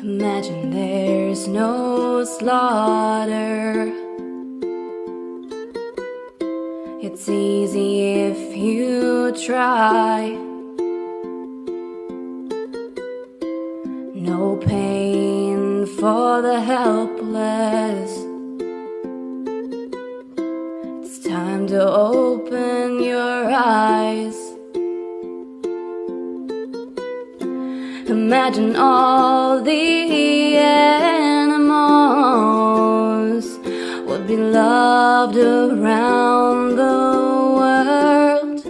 Imagine there's no slaughter. It's easy if you try. No pain for the helpless. It's time to open Imagine all the animals would be loved around the world.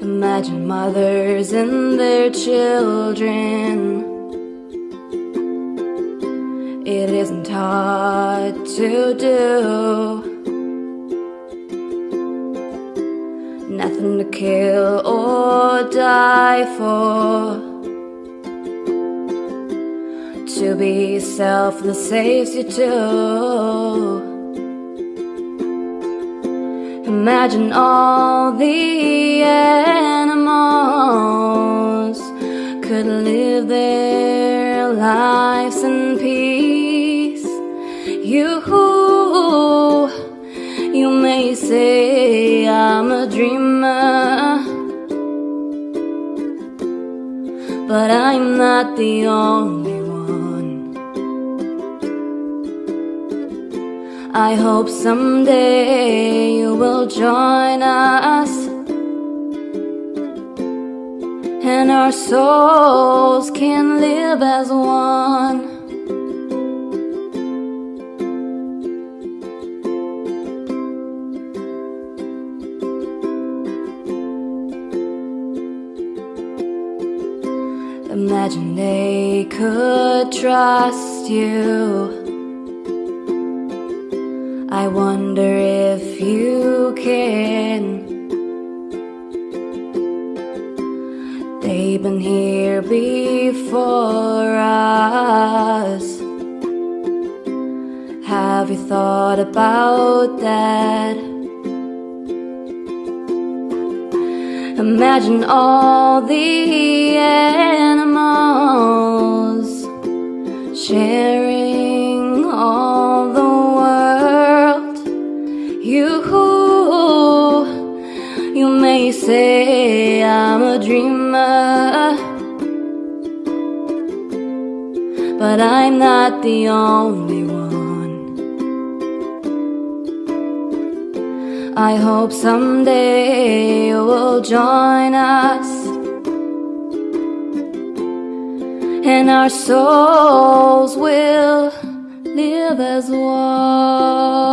Imagine mothers and their children. It isn't hard to do. Nothing to kill or die for. To be yourself selfless saves you too. Imagine all the animals could live their lives in peace. You, you but I'm not the only one. I hope someday you will join us and our souls can live as one. Imagine they could trust you. I wonder if you can. They've been here before us. Have you thought about that? Imagine all the animals sharing all the world. You, you may say I'm a dreamer, but I'm not the only one. I hope someday you will join us and our souls will live as one.